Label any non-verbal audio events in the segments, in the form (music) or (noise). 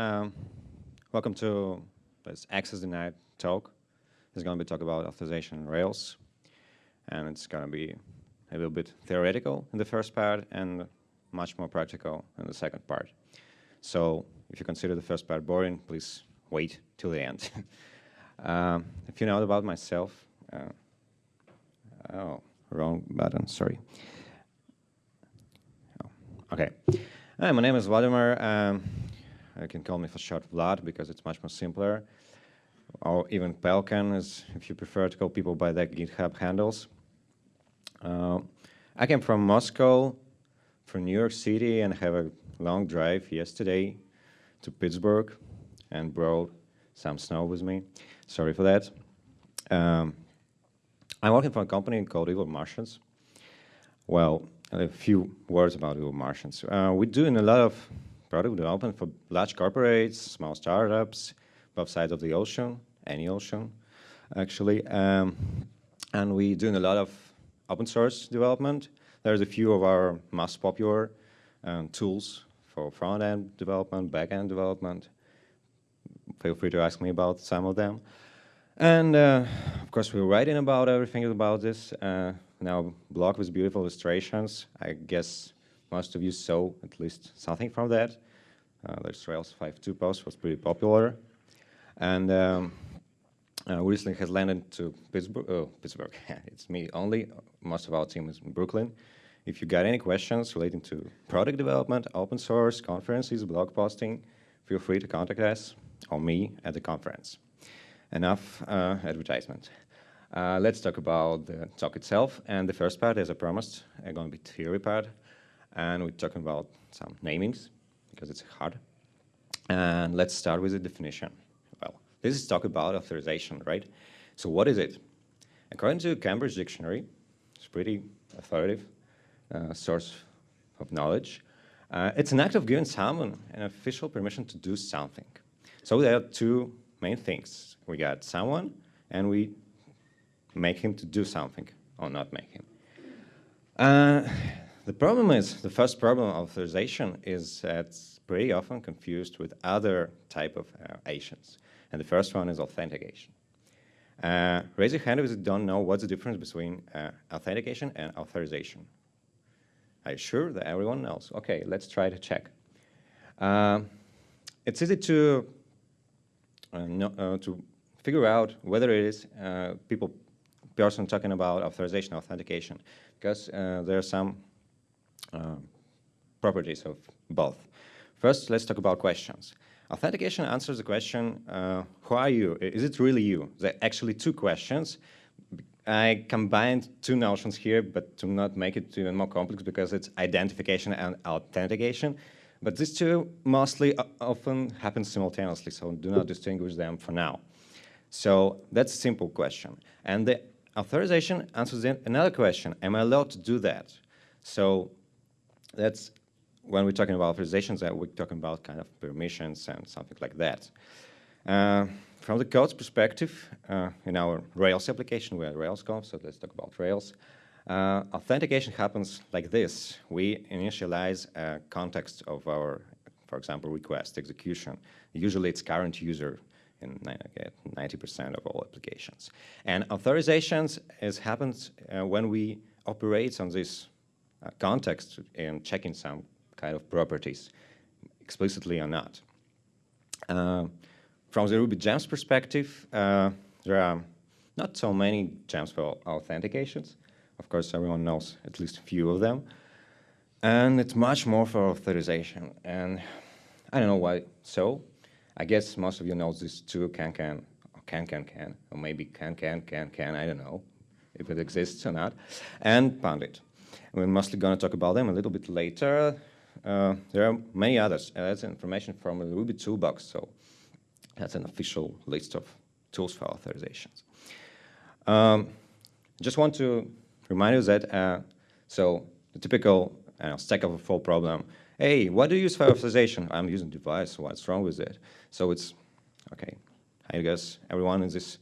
Um, welcome to this Access Denied talk. It's going to be talk about authorization in Rails. And it's going to be a little bit theoretical in the first part and much more practical in the second part. So if you consider the first part boring, please wait till the end. (laughs) um, if you know about myself, uh, oh, wrong button, sorry. Oh, okay. Hi, my name is Vladimir. Um, you can call me for short Vlad because it's much more simpler. Or even palkan, is, if you prefer to call people by their GitHub handles. Uh, I came from Moscow, from New York City, and have a long drive yesterday to Pittsburgh and brought some snow with me. Sorry for that. Um, I'm working for a company called Evil Martians. Well, a few words about Evil Martians. Uh, we're doing a lot of product development for large corporates, small startups, both sides of the ocean, any ocean, actually. Um, and we're doing a lot of open source development. There's a few of our most popular um, tools for front-end development, back-end development. Feel free to ask me about some of them. And uh, of course, we're writing about everything about this. Uh, now, blog with beautiful illustrations. I guess most of you saw at least something from that. Uh, there's Rails 5.2 post was pretty popular. And um, uh, recently has landed to Pittsburgh. Oh, Pittsburgh. (laughs) it's me only. Most of our team is in Brooklyn. If you got any questions relating to product development, open source, conferences, blog posting, feel free to contact us or me at the conference. Enough uh, advertisement. Uh, let's talk about the talk itself. And the first part, as I promised, is going to be theory part. And we're talking about some namings, because it's hard. And let's start with the definition. Well, this is talk about authorization, right? So what is it? According to Cambridge Dictionary, it's pretty authoritative uh, source of knowledge. Uh, it's an act of giving someone an official permission to do something. So there are two main things. We got someone, and we make him to do something, or not make him. Uh, the problem is, the first problem of authorization is it's pretty often confused with other type of uh, agents. And the first one is authentication. Uh, raise your hand if you don't know what's the difference between uh, authentication and authorization. Are you sure that everyone knows? Okay, let's try to check. Uh, it's easy to uh, know, uh, to figure out whether it is uh, people person talking about authorization authentication because there are some properties of both. First, let's talk about questions. Authentication answers the question, uh, who are you? Is it really you? There are actually two questions. I combined two notions here, but to not make it even more complex because it's identification and authentication. But these two mostly uh, often happen simultaneously, so do not distinguish them for now. So that's a simple question. And the authorization answers another question, am I allowed to do that? So that's when we're talking about authorizations, that we're talking about kind of permissions and something like that. Uh, from the code's perspective, uh, in our Rails application, we are at RailsConf, so let's talk about Rails. Uh, authentication happens like this. We initialize a context of our, for example, request execution. Usually it's current user in 90% of all applications. And authorizations is happens uh, when we operate on this context and checking some kind of properties, explicitly or not. Uh, from the Ruby gems perspective, uh, there are not so many gems for authentications. Of course, everyone knows at least a few of them. And it's much more for authorization. And I don't know why so. I guess most of you know this too, can, can, or can, can, can, or maybe can, can, can, can, I don't know if it exists or not, and Pundit. We're mostly going to talk about them a little bit later. Uh, there are many others. Uh, that's information from the Ruby toolbox, so that's an official list of tools for authorizations. Um, just want to remind you that, uh, so the typical uh, Stack Overflow problem, hey, what do you use for authorization? I'm using Devise, what's wrong with it? So it's, okay, I guess everyone in this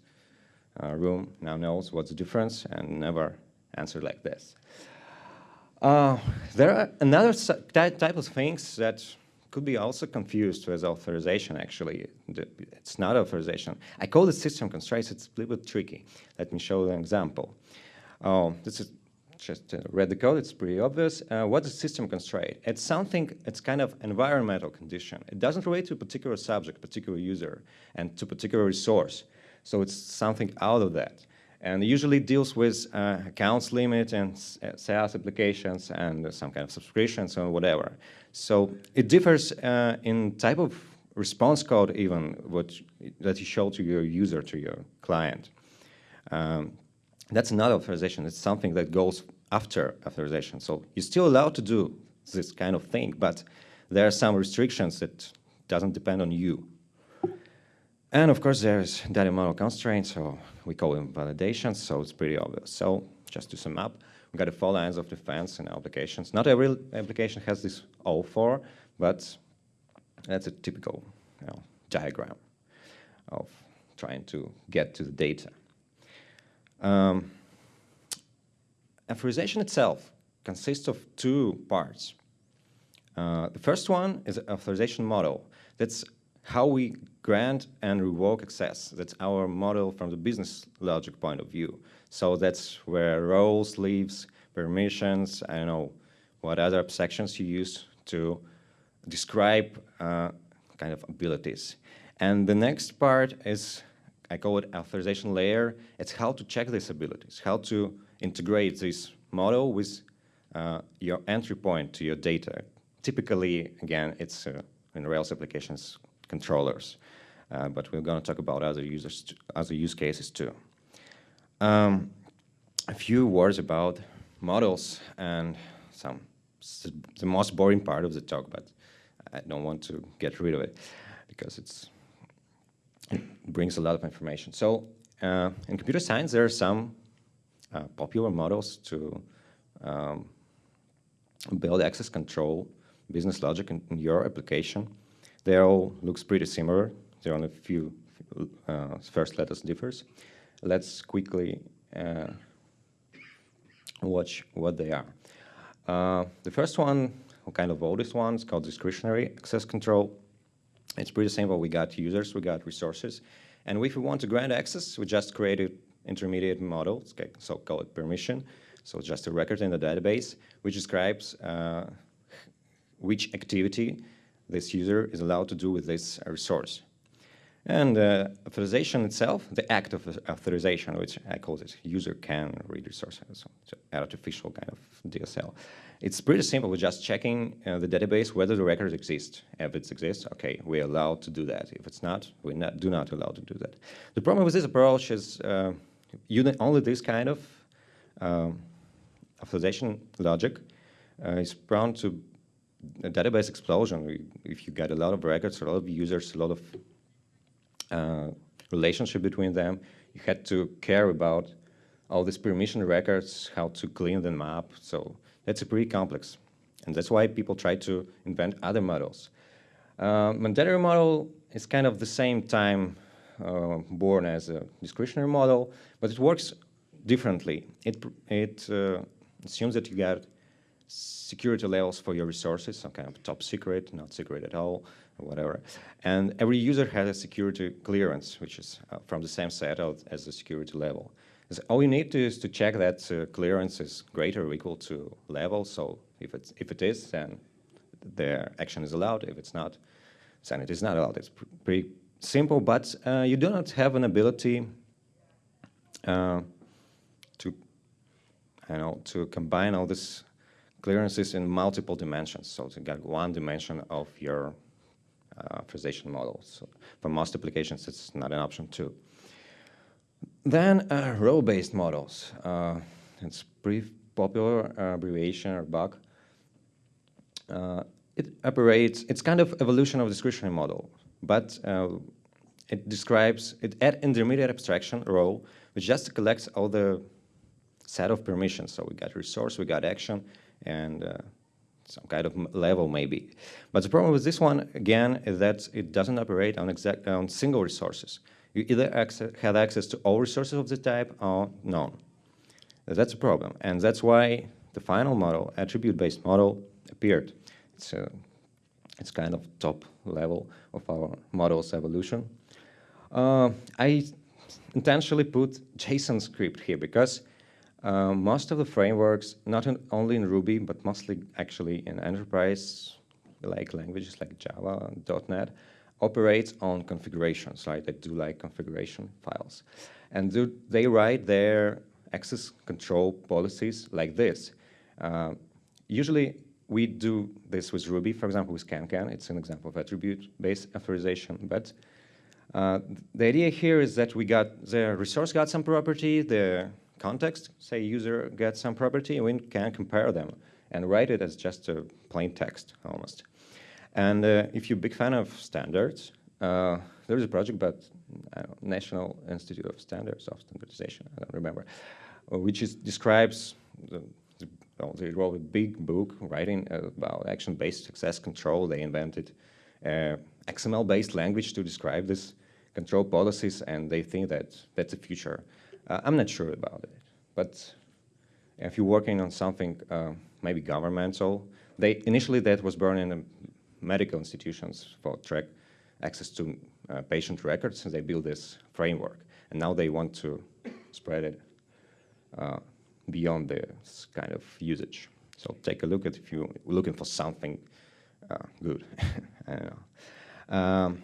uh, room now knows what's the difference and never answer like this. Uh, there are another type of things that could be also confused with authorization, actually. It's not authorization. I call it system constraints. It's a little bit tricky. Let me show you an example. Oh, this is just to read the code. It's pretty obvious. Uh, what is system constraint? It's something, it's kind of environmental condition. It doesn't relate to a particular subject, particular user, and to particular resource. So it's something out of that and usually deals with uh, accounts limit and uh, SaaS applications and some kind of subscriptions or whatever. So it differs uh, in type of response code even what that you show to your user, to your client. Um, that's not authorization. It's something that goes after authorization. So you're still allowed to do this kind of thing, but there are some restrictions that doesn't depend on you. And of course, there's data model constraints, so we call them validations, so it's pretty obvious. So just to sum up, we've got the four lines of defense in applications. Not every application has this all four, but that's a typical you know, diagram of trying to get to the data. Um, authorization itself consists of two parts. Uh, the first one is authorization model. That's how we grant and revoke access. That's our model from the business logic point of view. So that's where roles, leaves, permissions, I don't know what other abstractions you use to describe uh, kind of abilities. And the next part is, I call it authorization layer. It's how to check these abilities, how to integrate this model with uh, your entry point to your data. Typically, again, it's uh, in Rails applications controllers. Uh, but we're going to talk about other users, other use cases too. Um, a few words about models and some the most boring part of the talk, but I don't want to get rid of it because it's it brings a lot of information. So uh, in computer science, there are some uh, popular models to um, build access control business logic in, in your application. They all looks pretty similar. There are only a few uh, first letters differs. Let's quickly uh, watch what they are. Uh, the first one, kind of oldest one, is called discretionary access control. It's pretty simple. We got users, we got resources, and if we want to grant access, we just create an intermediate model, so call it permission. So just a record in the database, which describes uh, which activity this user is allowed to do with this resource. And uh, authorization itself, the act of authorization, which I call it user can read resources, so artificial kind of DSL. It's pretty simple. We're just checking uh, the database whether the record exists. If it exists, okay, we're allowed to do that. If it's not, we not, do not allow to do that. The problem with this approach is uh, only this kind of um, authorization logic uh, is prone to database explosion. If you get a lot of records, a lot of users, a lot of uh, relationship between them, you had to care about all these permission records, how to clean them up. So that's a pretty complex. And that's why people try to invent other models. Uh, mandatory model is kind of the same time uh, born as a discretionary model, but it works differently. It, it uh, assumes that you get security levels for your resources, some kind of top secret, not secret at all, whatever. And every user has a security clearance, which is uh, from the same set as the security level. So all you need to is to check that uh, clearance is greater or equal to level. So if, it's, if it is, then the action is allowed. If it's not, then it is not allowed. It's pr pretty simple, but uh, you do not have an ability uh, to, you know, to combine all this clearances in multiple dimensions. So you got one dimension of your uh, authorization model. So for most applications, it's not an option too. Then uh, role-based models. Uh, it's pretty popular uh, abbreviation or bug. Uh, it operates, it's kind of evolution of discretionary model, but uh, it describes, it add intermediate abstraction role, which just collects all the set of permissions. So we got resource, we got action, and uh, some kind of level maybe. But the problem with this one, again, is that it doesn't operate on, exact, on single resources. You either access, have access to all resources of the type or none. That's a problem. And that's why the final model, attribute-based model, appeared. It's a It's kind of top level of our model's evolution. Uh, I intentionally put JSON script here because uh, most of the frameworks, not in, only in Ruby, but mostly actually in enterprise like languages like Java, .NET, operate on configurations, right? They do like configuration files. And do, they write their access control policies like this. Uh, usually we do this with Ruby, for example, with CanCan. It's an example of attribute-based authorization. But uh, the idea here is that we got the resource got some property, the context, say user gets some property, we can compare them and write it as just a plain text almost. And uh, if you're a big fan of standards, uh, there's a project about National Institute of Standards of Standardization, I don't remember, uh, which is, describes, the, the, well, they wrote a big book writing about action-based success control. They invented uh, XML-based language to describe this control policies, and they think that that's the future. Uh, I'm not sure about it, but if you're working on something uh, maybe governmental, they initially that was burned in medical institutions for track access to uh, patient records, and they build this framework. And now they want to spread it uh, beyond this kind of usage. So take a look at if you're looking for something uh, good. (laughs) Um,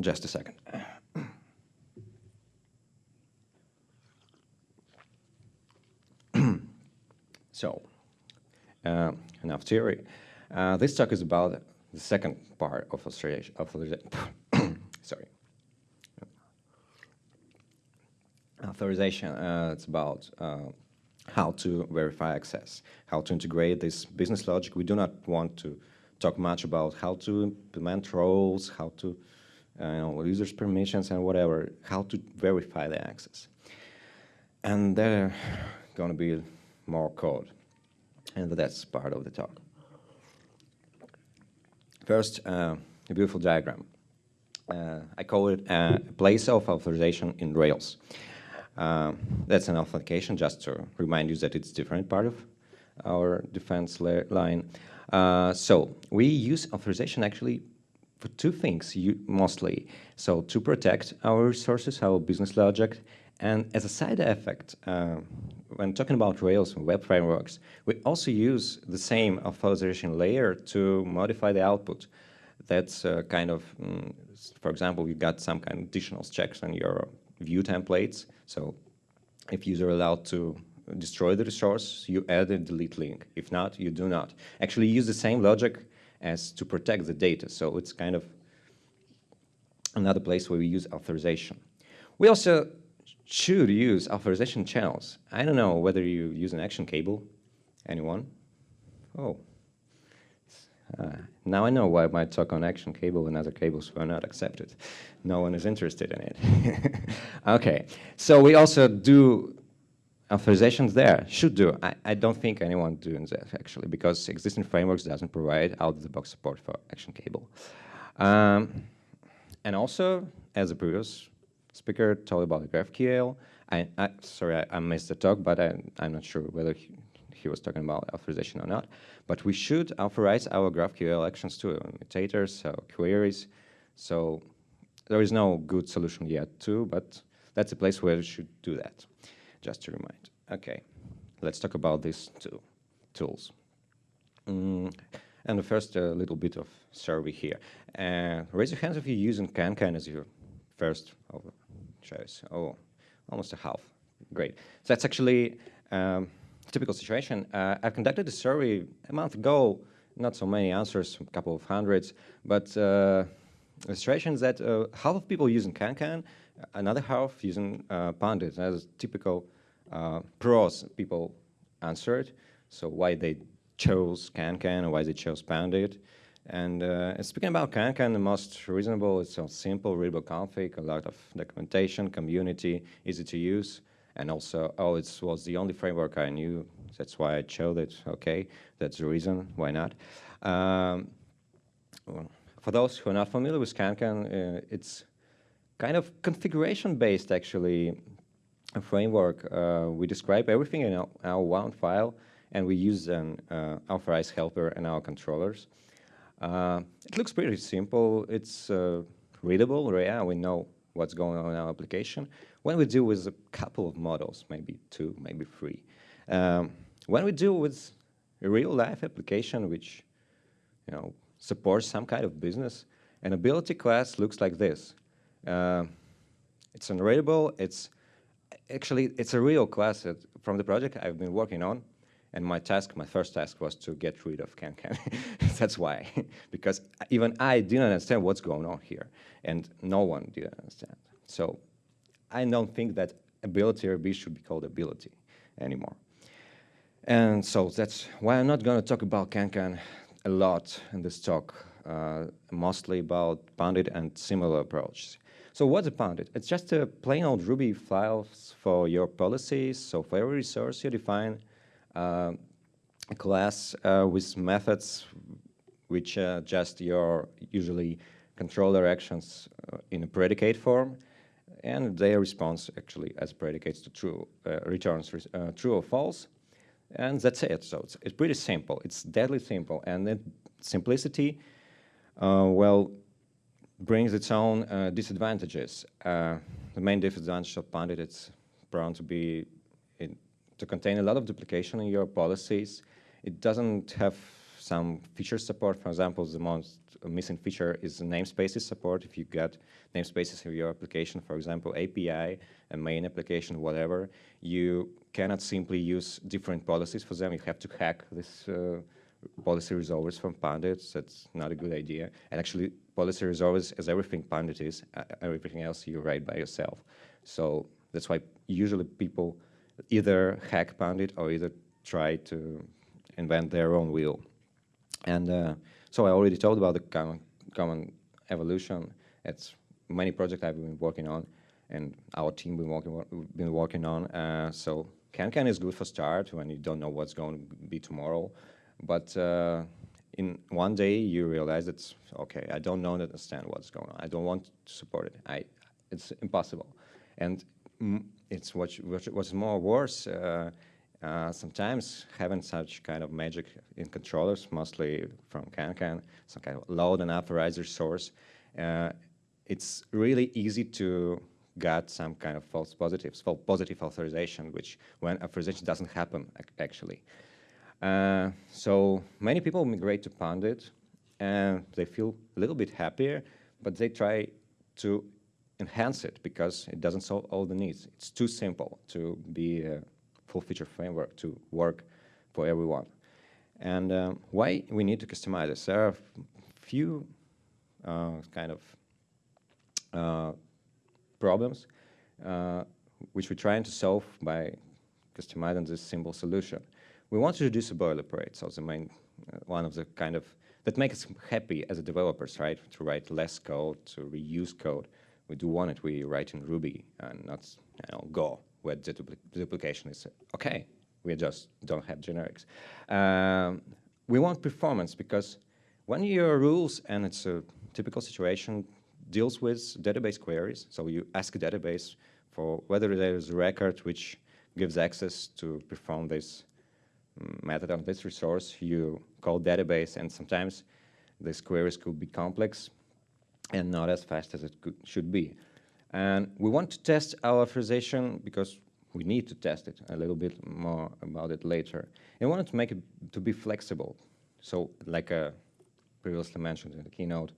just a second. So, uh, enough theory. Uh, this talk is about the second part of authorization. (coughs) sorry. Authorization, uh, it's about uh, how to verify access, how to integrate this business logic. We do not want to talk much about how to implement roles, how to uh, you know, users' permissions and whatever, how to verify the access. And there's going to be more code, and that's part of the talk. First, uh, a beautiful diagram. Uh, I call it a place of authorization in Rails. Uh, that's an authentication, just to remind you that it's different part of our defense line. Uh, so we use authorization actually for two things mostly. So to protect our resources, our business logic, and as a side effect, uh, when talking about Rails and web frameworks, we also use the same authorization layer to modify the output. That's uh, kind of, mm, for example, you got some kind of additional checks on your view templates. So if user allowed to destroy the resource, you add a delete link. If not, you do not. Actually use the same logic as to protect the data. So it's kind of another place where we use authorization. We also should use authorization channels. I don't know whether you use an action cable. Anyone? Oh. Uh, now I know why my talk on action cable and other cables were not accepted. No one is interested in it. (laughs) okay, so we also do authorizations there, should do. I, I don't think anyone doing that actually, because existing frameworks doesn't provide out-of-the-box support for action cable. Um, and also, as a previous speaker told about GraphQL. I, I sorry, I, I, missed the talk, but I, am not sure whether he, he, was talking about authorization or not. But we should authorize our GraphQL actions to mutators, so queries. So there is no good solution yet too, but that's a place where we should do that, just to remind. Okay, let's talk about these two tools. Mm, and first, a little bit of survey here. Uh, raise your hands if you're using CanCan as your first choice. Oh, almost a half. Great. So that's actually um, a typical situation. Uh, I conducted a survey a month ago, not so many answers, a couple of hundreds, but uh, is that uh, half of people using CanCan, another half using uh, Pundit. As typical uh, pros people answered, so why they chose CanCan or why they chose Pundit. And uh, speaking about CanCan, the most reasonable, it's a simple, readable config, a lot of documentation, community, easy to use. And also, oh, it was the only framework I knew. That's why I chose it. Okay, that's the reason. Why not? Um, for those who are not familiar with CanCan, uh, it's kind of configuration-based, actually, a framework. Uh, we describe everything in our, our, one file, and we use an uh, authorized helper and our controllers. Uh, it looks pretty simple. It's uh, readable. Yeah, we know what's going on in our application. When we deal with a couple of models, maybe two, maybe three, um, when we deal with a real-life application which you know, supports some kind of business, an ability class looks like this. Uh, it's unreadable. It's actually it's a real class from the project I've been working on, and my task, my first task, was to get rid of CanCan. (laughs) That's why, (laughs) because even I didn't understand what's going on here, and no one did understand. So I don't think that ability RB should be called ability anymore. And so that's why I'm not going to talk about CanCan a lot in this talk, uh, mostly about Pundit and similar approaches. So what's a Pundit? It's just a plain old Ruby files for your policies. So for every resource you define class uh, with methods which uh, just your usually controller actions uh, in a predicate form and their response actually as predicates to true, uh, returns uh, true or false. And that's it. So it's, it's pretty simple. It's deadly simple. And then simplicity, uh, well, brings its own uh, disadvantages. Uh, the main disadvantage of Pundit is prone to be in, to contain a lot of duplication in your policies. It doesn't have some feature support. For example, the most missing feature is namespaces support. If you get namespaces in your application, for example, API, a main application, whatever, you cannot simply use different policies for them. You have to hack this uh, policy resolvers from Pundit. That's not a good idea. And actually, policy resolvers is everything Pundit is, uh, everything else you write by yourself. So that's why usually people either hack Pundit or either try to invent their own wheel. And uh, so I already told about the common, common evolution. It's many projects I've been working on and our team been working, been working on. Uh, so CanCan is good for start when you don't know what's going to be tomorrow. But uh, in one day you realize it's, okay, I don't know understand what's going on. I don't want to support it. I, it's impossible. And it's what, what's more worse, uh, uh, sometimes having such kind of magic in controllers, mostly from CanCan, some kind of load and authorizer source, uh, it's really easy to get some kind of false positives, false positive authorization, which when authorization doesn't happen actually. Uh, so many people migrate to Pundit and they feel a little bit happier, but they try to enhance it because it doesn't solve all the needs. It's too simple to be a full feature framework to work for everyone. And um, why we need to customize this? There are few uh, kind of uh, problems uh, which we're trying to solve by customizing this simple solution. We want to reduce the boilerplate, so the main, uh, one of the kind of, that makes us happy as a developers, right, to write less code, to reuse code. We do want it, we write in Ruby and not you know, Go, where the dupl duplication is okay. We just don't have generics. Um, we want performance because when your rules, and it's a typical situation, deals with database queries, so you ask a database for whether there is a record which gives access to perform this method on this resource, you call database, and sometimes these queries could be complex and not as fast as it could, should be. And we want to test our authorization because we need to test it a little bit more about it later. And we wanted to make it to be flexible. So like uh, previously mentioned in the keynote,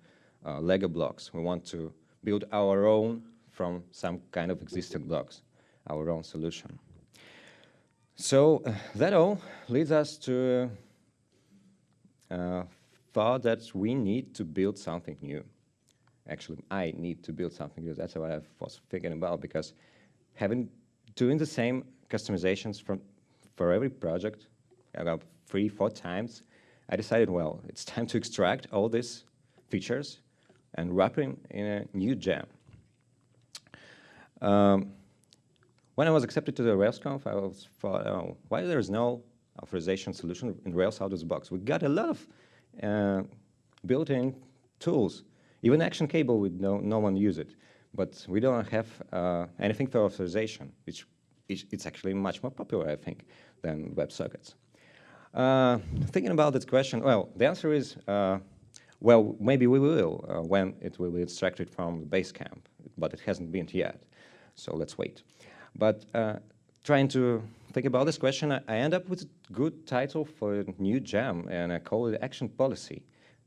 uh, Lego blocks. We want to build our own from some kind of existing blocks, our own solution. So uh, that all leads us to uh, thought that we need to build something new. Actually, I need to build something new. That's what I was thinking about because having doing the same customizations from for every project about three, four times, I decided, well, it's time to extract all these features and wrap them in a new gem. Um, when I was accepted to the RailsConf, I was thought, oh, why there is no authorization solution in Rails out of the box? We got a lot of uh, built-in tools. Even Action Cable, we no, no one use it. But we don't have uh, anything for authorization, which is, it's actually much more popular, I think, than WebSockets. Uh, thinking about this question, well, the answer is uh, Well, maybe we will uh, when it will be extracted from the Basecamp, but it hasn't been yet. So let's wait. But uh, trying to think about this question, I, I end up with a good title for a new gem, and I call it Action Policy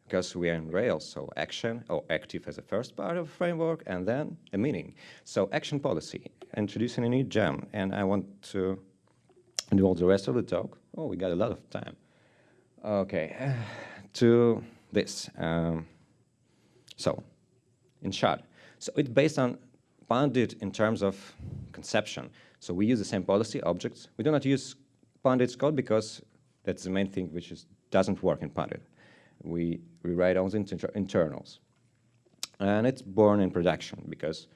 because we are in Rails, so action or active as a first part of the framework, and then a meaning. So action policy, introducing a new gem, and I want to do all the rest of the talk. Oh, we got a lot of time. Okay, (sighs) to this. Um, so, in short, so it's based on Pundit in terms of conception. So we use the same policy objects. We do not use Pundit's code because that's the main thing which is, doesn't work in Pundit. We rewrite all the inter internals. And it's born in production because,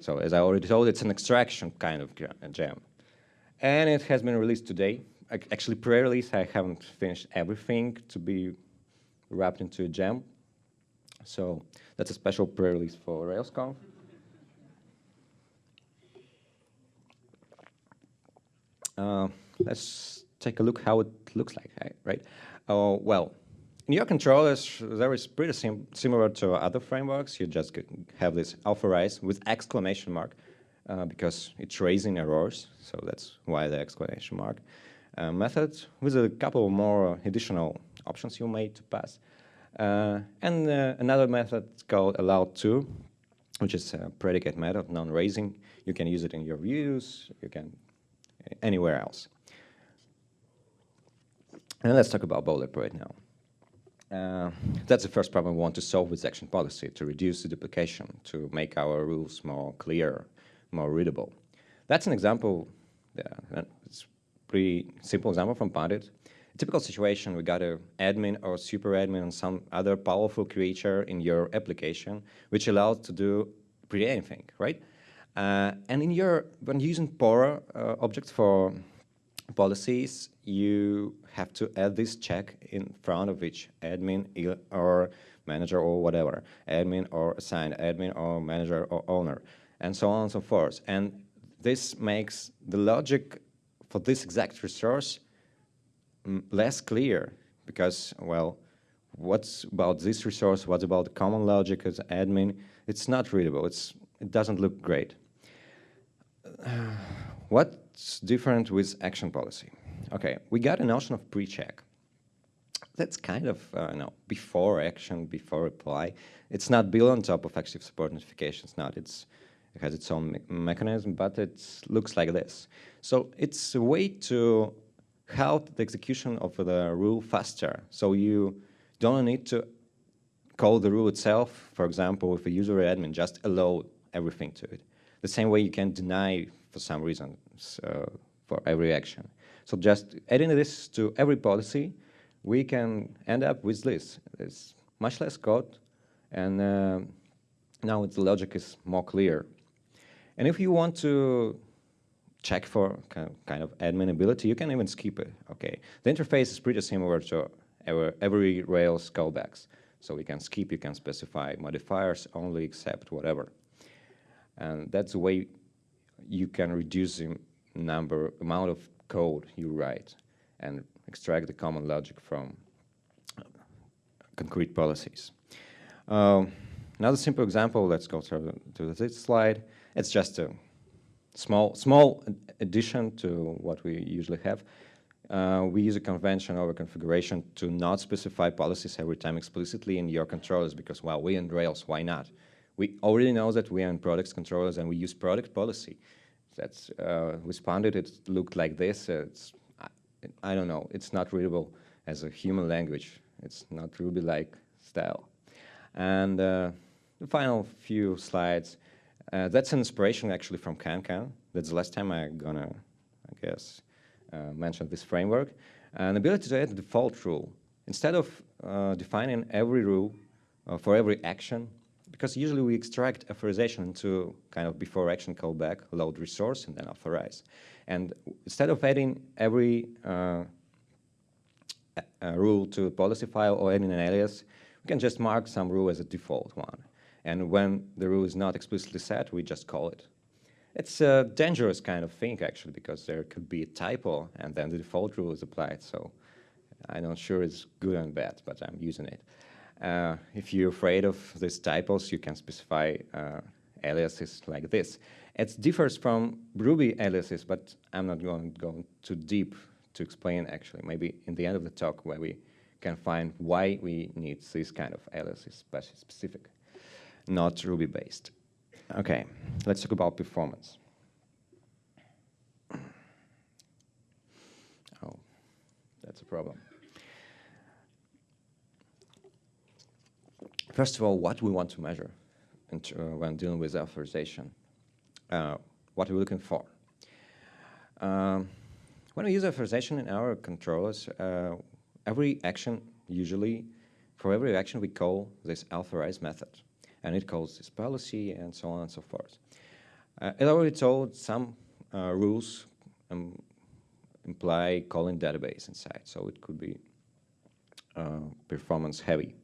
so as I already told, it's an extraction kind of gem. And it has been released today. Actually, pre-release, I haven't finished everything to be wrapped into a gem. So that's a special pre-release for RailsConf. Uh, let's take a look how it looks like, right? Uh, well, your controllers, there is pretty sim similar to other frameworks. You just have this authorize with exclamation mark uh, because it's raising errors, so that's why the exclamation mark. Uh, method with a couple more additional options you made to pass. Uh, and uh, another method called allow to, which is a predicate method, non-raising. You can use it in your views, you can anywhere else. And let's talk about boilerplate now. Uh, that's the first problem we want to solve with action policy, to reduce the duplication, to make our rules more clear, more readable. That's an example, yeah, it's pretty simple example from Pundit. A typical situation, we got an admin or super admin or some other powerful creature in your application, which allows to do pretty anything, right? Uh, and in your, when using PORO uh, objects for policies, you have to add this check in front of each admin or manager or whatever, admin or assigned admin or manager or owner, and so on and so forth. And this makes the logic for this exact resource mm, less clear because, well, what's about this resource, what's about the common logic as admin, it's not readable, it's, it doesn't look great. (sighs) what's different with action policy? Okay, we got a notion of pre-check. That's kind of, uh, know, before action, before reply. It's not built on top of active support notifications, not. It's, it has its own me mechanism, but it looks like this. So it's a way to help the execution of the rule faster. So you don't need to call the rule itself, for example, if a user admin, just allow everything to it. The same way you can deny for some reason for every action. So just adding this to every policy, we can end up with this. It's much less code, and uh, now the logic is more clear. And if you want to check for kind of admin ability, you can even skip it, okay? The interface is pretty similar to every, every Rails callbacks. So we can skip, you can specify modifiers only accept whatever. And that's the way you can reduce the number, amount of code you write and extract the common logic from concrete policies. Um, another simple example, let's go to, to this slide. It's just a small, small addition to what we usually have. Uh, we use a convention over configuration to not specify policies every time explicitly in your controllers because, well, we in Rails, why not? We already know that we are in products controllers and we use product policy that's uh, responded, it looked like this. It's, I, I, don't know, it's not readable as a human language. It's not Ruby-like style. And uh, the final few slides, uh, that's an inspiration actually from CanCan. That's the last time I'm gonna, I guess, uh, mention this framework. An ability to add a default rule. Instead of uh, defining every rule uh, for every action, because usually we extract authorization into kind of before action callback, load resource, and then authorize. And instead of adding every uh, rule to a policy file or adding an alias, we can just mark some rule as a default one. And when the rule is not explicitly set, we just call it. It's a dangerous kind of thing, actually, because there could be a typo, and then the default rule is applied. So I'm not sure it's good and bad, but I'm using it. Uh, if you're afraid of these typos, you can specify uh, aliases like this. It differs from Ruby aliases, but I'm not going to go too deep to explain actually. Maybe in the end of the talk where we can find why we need this kind of aliases but specific, not Ruby based. Okay, let's talk about performance. Oh, that's a problem. First of all, what we want to measure uh, when dealing with authorization. Uh, what are we looking for? Um, when we use authorization in our controllers, uh, every action usually, for every action we call this authorize method. And it calls this policy and so on and so forth. Uh, it already told some uh, rules um, imply calling database inside, so it could be uh, performance heavy.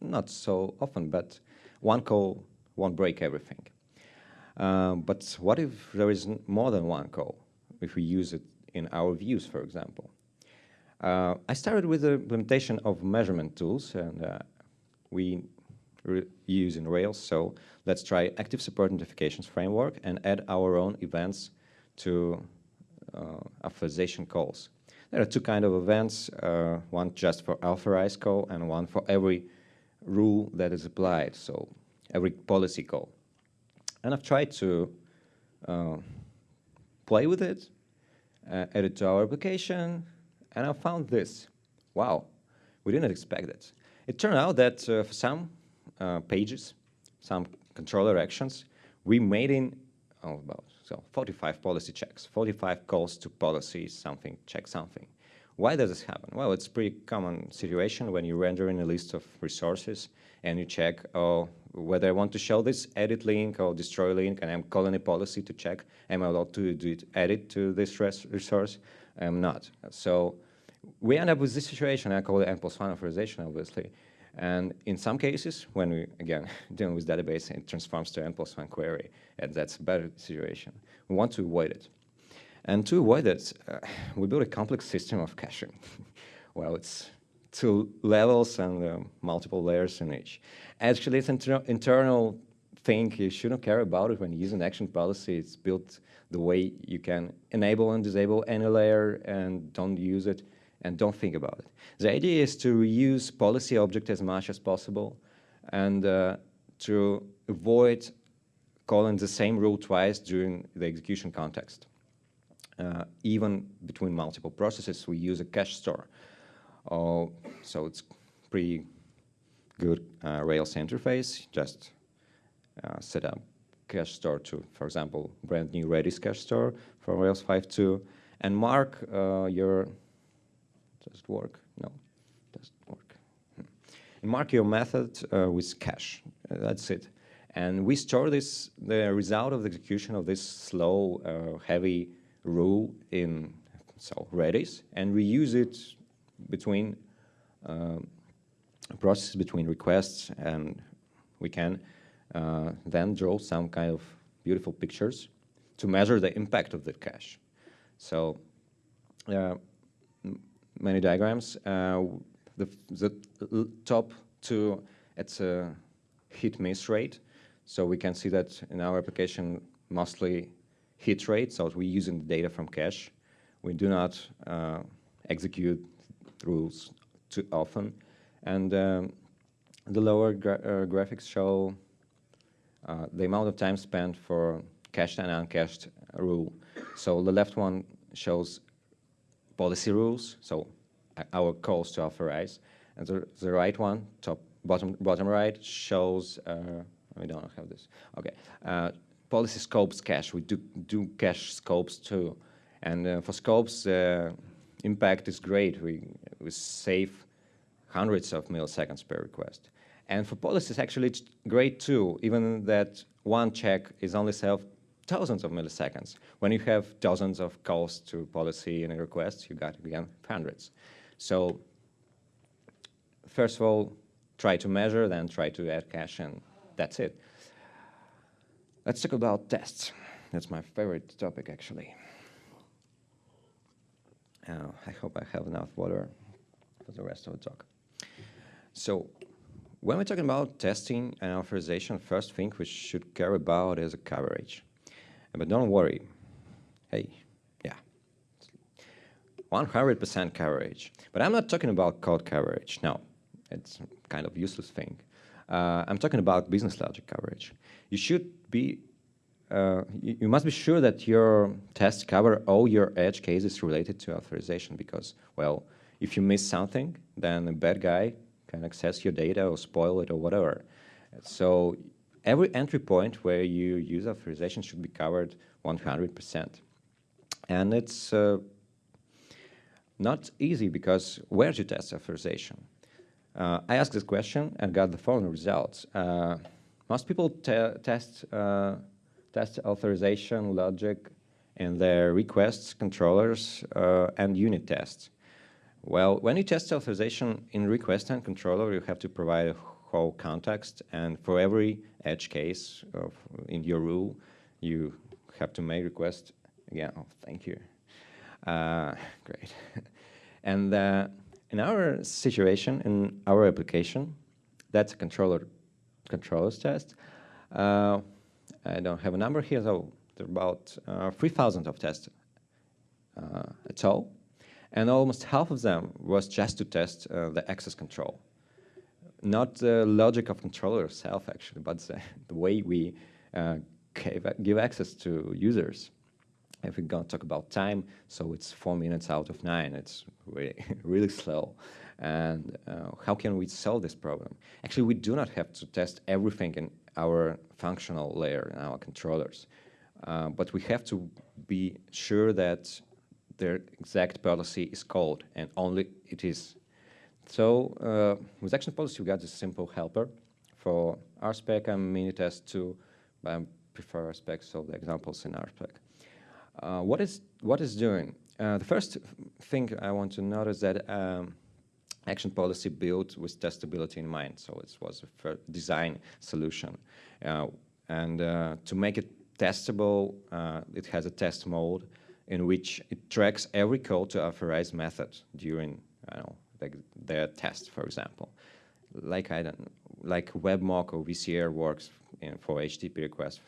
Not so often, but one call won't break everything. Um, but what if there is more than one call, if we use it in our views, for example? Uh, I started with the implementation of measurement tools, and uh, we use in Rails, so let's try active support notifications framework and add our own events to uh, authorization calls. There are two kind of events, uh, one just for authorized call and one for every rule that is applied, so every policy call. And I've tried to uh, play with it, uh, add it to our application, and I found this. Wow, we didn't expect it. It turned out that uh, for some uh, pages, some controller actions, we made in oh, about so 45 policy checks, 45 calls to policy something, check something. Why does this happen? Well, it's a pretty common situation when you render in a list of resources and you check oh, whether I want to show this edit link or destroy link, and I'm calling a policy to check, am I allowed to do it, edit to this resource? I'm not. So we end up with this situation, I call it N plus one authorization, obviously. And in some cases, when we, again, (laughs) dealing with database, it transforms to N plus one query, and that's a better situation. We want to avoid it. And to avoid that, uh, we built a complex system of caching. (laughs) well, it's two levels and uh, multiple layers in each. Actually, it's an inter internal thing. You shouldn't care about it when you use an action policy. It's built the way you can enable and disable any layer and don't use it and don't think about it. The idea is to reuse policy object as much as possible and uh, to avoid calling the same rule twice during the execution context uh, even between multiple processes, we use a cache store. Uh, so it's pretty good uh, Rails interface. Just uh, set up cache store to, for example, brand new Redis cache store for Rails 5.2 and mark uh, your, does it work? No, doesn't work. Hmm. And mark your method uh, with cache. that's it. And we store this, the result of the execution of this slow, heavy rule in so Redis and reuse it between uh, processes between requests and we can uh, then draw some kind of beautiful pictures to measure the impact of the cache. So uh, many diagrams. Uh, the, the top two, it's a hit miss rate. So we can see that in our application mostly hit rate, so we're using the data from cache. We do not uh, execute rules too often. And um, the lower gra uh, graphics show uh, the amount of time spent for cached and uncached rule. So the left one shows policy rules, so our calls to authorize. And the, the right one, top bottom bottom right, shows, uh, we don't have this, okay, uh, policy scopes cache. We do, do cache scopes too. And uh, for scopes, uh, impact is great. We, we save hundreds of milliseconds per request. And for policies, actually, it's great too, even that one check is only saved thousands of milliseconds. When you have dozens of calls to policy and requests, you got, again, hundreds. So first of all, try to measure, then try to add cache, and that's it. Let's talk about tests. That's my favorite topic, actually. Uh, I hope I have enough water for the rest of the talk. So when we're talking about testing and authorization, first thing we should care about is coverage. But don't worry. Hey, yeah, 100% coverage. But I'm not talking about code coverage. No, it's kind of useless thing. Uh, I'm talking about business logic coverage. You should be, uh, you, you, must be sure that your tests cover all your edge cases related to authorization because, well, if you miss something, then a bad guy can access your data or spoil it or whatever. So every entry point where you use authorization should be covered 100%. And it's uh, not easy because where to test authorization? Uh, I asked this question and got the following results. Most people te test, uh, test authorization logic in their requests, controllers, uh, and unit tests. Well, when you test authorization in request and controller, you have to provide a whole context, and for every edge case of, in your rule, you have to make request again. Oh, thank you. Uh, (laughs) great. and uh, in our situation, in our application, that's a controller controllers test. Uh, I don't have a number here, so there are about uh, 3,000 of tests uh, at all and almost half of them was just to test uh, the access control. Not the logic of controller itself, actually, but the, the way we uh, give access to users. If we're going to talk about time, so it's four minutes out of nine. It's really, (laughs) really slow. And uh, how can we solve this problem? Actually, we do not have to test everything in our functional layer in our controllers. Uh, but we have to be sure that their exact policy is called, and only it is. So uh, with action policy, we got this simple helper for RSpec and Minitest to I prefer RSpec, so the examples in RSpec. Uh, what is what is doing? Uh, the first thing I want to notice that um, action policy built with testability in mind. So it was a design solution. Uh, and uh, to make it testable, uh, it has a test mode in which it tracks every call to authorize method during know, like their test, for example. Like I don't, like WebMock or VCR works in, for HTTP requests.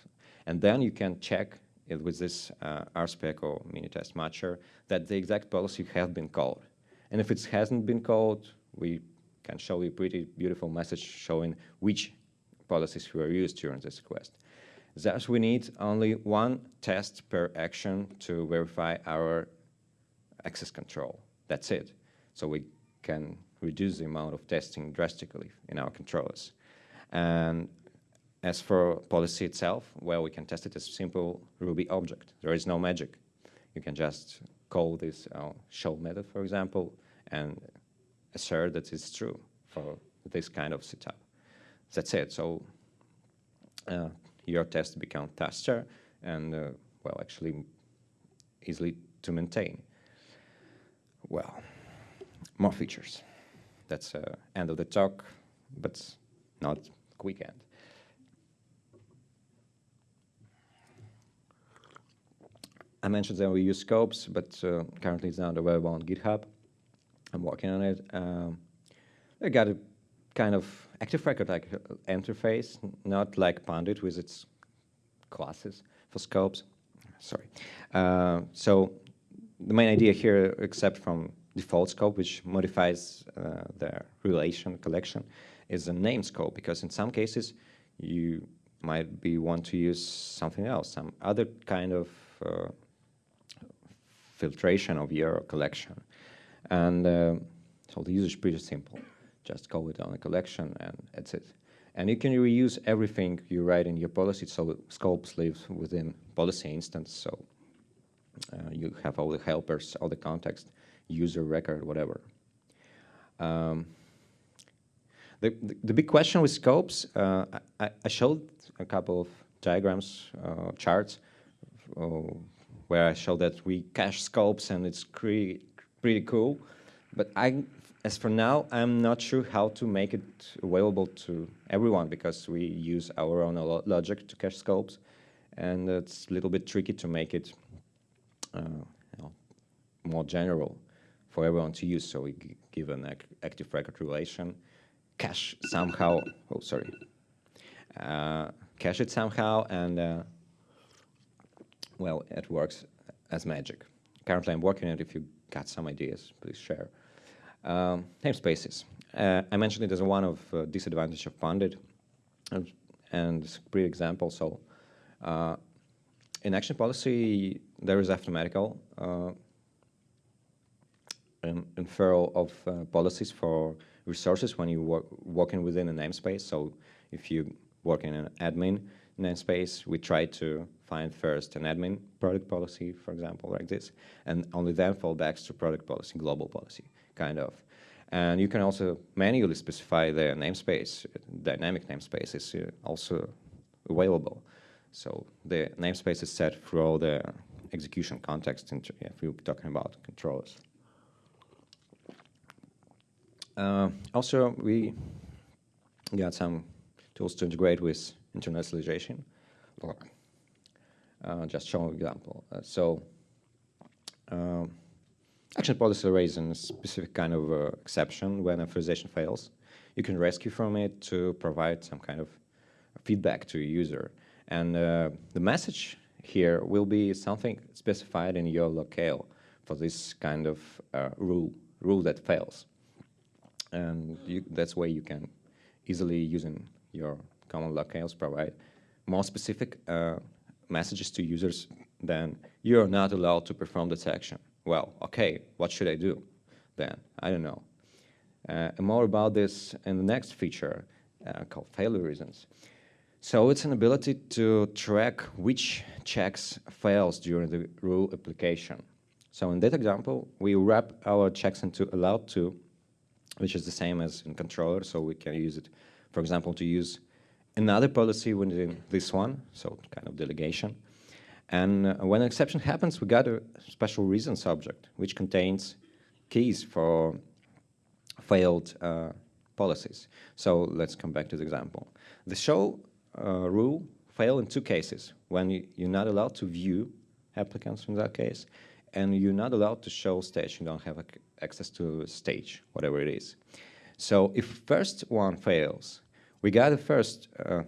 And then you can check it with this uh, RSpec or Minitest matcher that the exact policy has been called. And if it hasn't been called, we can show you a pretty beautiful message showing which policies were used during this request. Thus, we need only one test per action to verify our access control. That's it. So we can reduce the amount of testing drastically in our controllers. And as for policy itself, well, we can test it as a simple Ruby object. There is no magic. You can just call this uh, show method, for example, and assert that it's true for this kind of setup. That's it. So uh, your test become faster and, uh, well, actually easily to maintain. Well, more features. That's uh, end of the talk, but not quick end. I mentioned that we use scopes, but uh, currently it's not available on GitHub. I'm working on it. Um, I got a kind of active record like uh, interface, not like Pundit with its classes for scopes. Sorry. Uh, so the main idea here, except from default scope, which modifies uh, the relation collection, is a name scope, because in some cases you might be want to use something else, some other kind of uh, filtration of your collection. And uh, so the user is pretty simple just call it on a collection and that's it. And you can reuse everything you write in your policy, so scopes live within policy instance, so uh, you have all the helpers, all the context, user record, whatever. Um, the, the, the, big question with scopes, uh, I, I, showed a couple of diagrams, uh, charts, uh, where I showed that we cache scopes and it's pretty, pretty cool. But I as for now, I'm not sure how to make it available to everyone because we use our own logic to cache scopes, and it's a little bit tricky to make it uh, you know, more general for everyone to use. So we give an ac active record relation, cache somehow, oh, sorry, uh, cache it somehow, and uh, well, it works as magic. Currently, I'm working on it. If you got some ideas, please share. Um, namespaces. Uh, I mentioned it as one of uh, disadvantage of Pundit, and, and it's a great example. So, uh, in action policy, there is mathematical uh, inferral of uh, policies for resources when you work working within a namespace. So, if you work in an admin namespace, we try to find first an admin product policy, for example, like this, and only then fall back to product policy, global policy, kind of. And you can also manually specify the namespace. Dynamic namespace is uh, also available. So the namespace is set through all the execution context if we're talking about controllers. Uh, also, we got some tools to integrate with internationalization. Uh, just show an example. Uh, so um, action policy raises a specific kind of uh, exception when authorization fails. You can rescue from it to provide some kind of feedback to a user. And the message here will be something specified in your locale for this kind of uh, rule, rule that fails. And you, that's why you can easily using your common locales provide more specific uh, messages to users then you're not allowed to perform detection. Well, okay, what should I do then? I don't know. Uh, more about this in the next feature uh, called failure reasons. So it's an ability to track which checks fails during the rule application. So in that example, we wrap our checks into allowed to, which is the same as in controller, so we can use it, for example, to use another policy within this one, so kind of delegation. And uh, when an exception happens, we got a special reason subject, which contains keys for failed uh, policies. So let's come back to the example. The show uh, rule fail in two cases, when you, you're not allowed to view applicants in that case, and you're not allowed to show stage, you don't have access to stage, whatever it is. So if first one fails, we got the first, uh,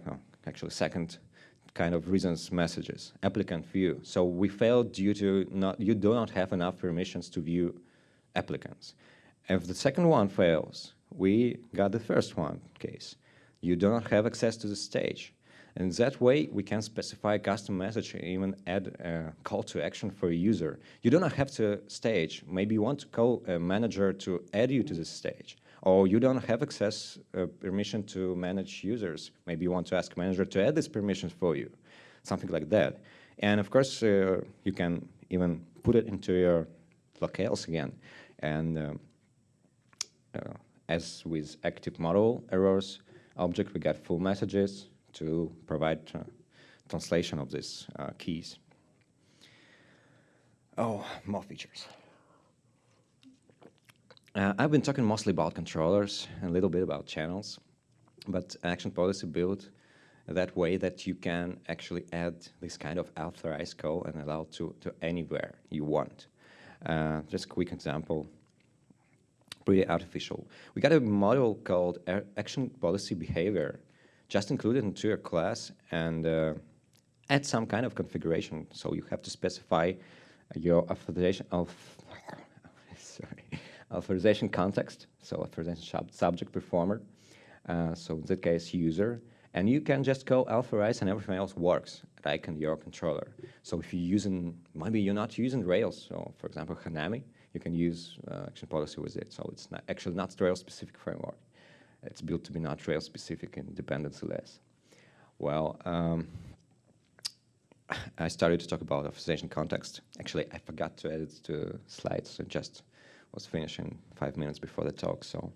actually second kind of reasons messages, applicant view. So we failed due to not, you do not have enough permissions to view applicants. If the second one fails, we got the first one case. You do not have access to the stage. And that way, we can specify custom message and even add a call to action for a user. You do not have to stage. Maybe you want to call a manager to add you to the stage or you don't have access uh, permission to manage users. Maybe you want to ask manager to add these permissions for you, something like that. And of course, uh, you can even put it into your locales again. And um, uh, as with active model errors object, we get full messages to provide uh, translation of these uh, keys. Oh, more features. Uh, I've been talking mostly about controllers, and a little bit about channels, but action policy built that way that you can actually add this kind of authorized call and allow to, to anywhere you want. Uh, just a quick example, pretty artificial. We got a model called action policy behavior, just included into your class and uh, add some kind of configuration. So you have to specify your authorization of, authorization context, so authorization subject performer, uh, so in that case user, and you can just go authorize and everything else works, like in your controller. So if you're using, maybe you're not using Rails, so for example Hanami, you can use uh, action policy with it. So it's not, actually not Rails specific framework. It's built to be not Rails specific and dependency less. Well, um, I started to talk about authorization context. Actually, I forgot to edit the slides, so just was finishing five minutes before the talk, so.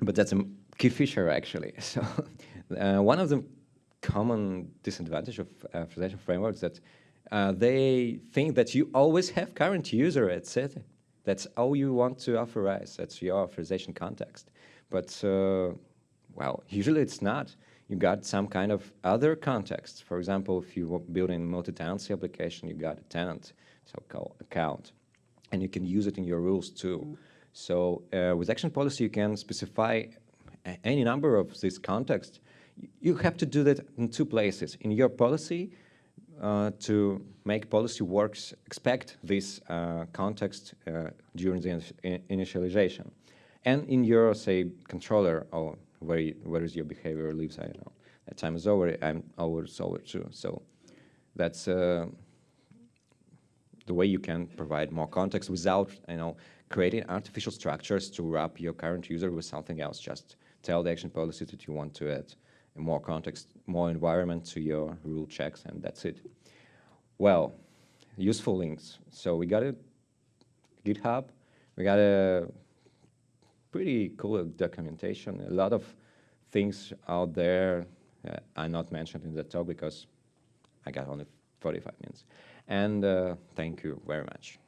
But that's a key feature, actually. (laughs) So uh, one of the common disadvantage of uh, authorization frameworks that uh, they think that you always have current user at set. That's all you want to authorize. That's your authorization context. But, uh, well, usually it's not. You got some kind of other context. For example, if you're building multi-tenancy application, you got a tenant, so-called account and you can use it in your rules to So uh, with action policy, you can specify any number of these contexts. You have to do that in two places. In your policy, uh, to make policy works, expect this uh, context uh, during the in initialization. And in your, say, controller, or where, you, where is your behavior lives, I don't know. That time is over, I'm over, it's over too. So that's uh, the way you can provide more context without, you know, creating artificial structures to wrap your current user with something else. Just tell the action policy that you want to add more context, more environment to your rule checks, and that's it. Well, useful links. So we got a GitHub, we got a pretty cool documentation, a lot of things out there uh, are not mentioned in the talk because I got only 45 minutes and uh, thank you very much.